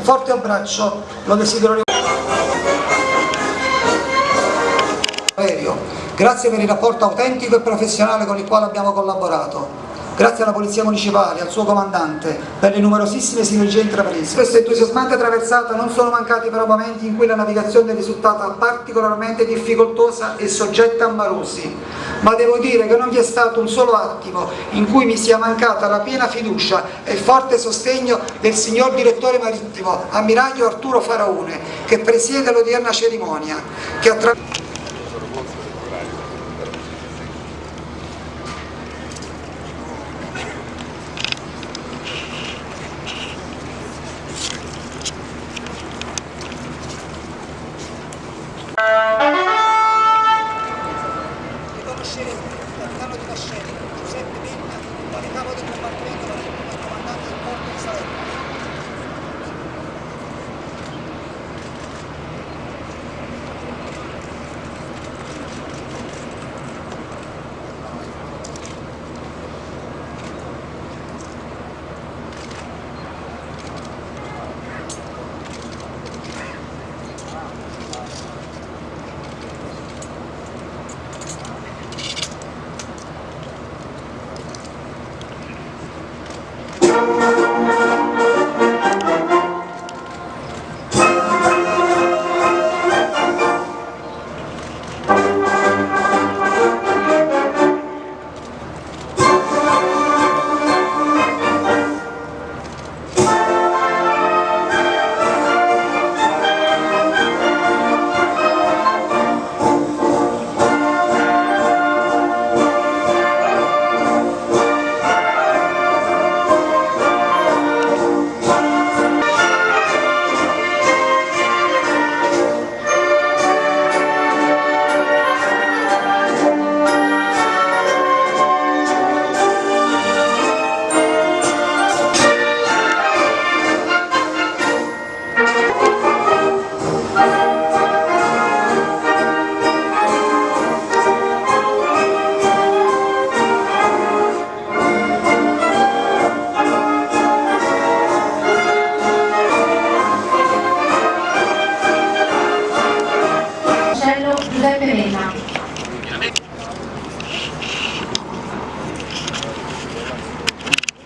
forte abbraccio lo desidero. Grazie per il rapporto autentico e professionale con il quale abbiamo collaborato. Grazie alla Polizia Municipale, al suo comandante, per le numerosissime sinergie intraprese. Questa entusiasmante traversata non sono mancati però momenti in cui la navigazione è risultata particolarmente difficoltosa e soggetta a marosi, ma devo dire che non vi è stato un solo attimo in cui mi sia mancata la piena fiducia e forte sostegno del signor direttore marittimo, ammiraglio Arturo Faraone, che presiede l'odierna cerimonia, che attraverso capitano di Vascelli, Giuseppe Venna quale capo del combattimento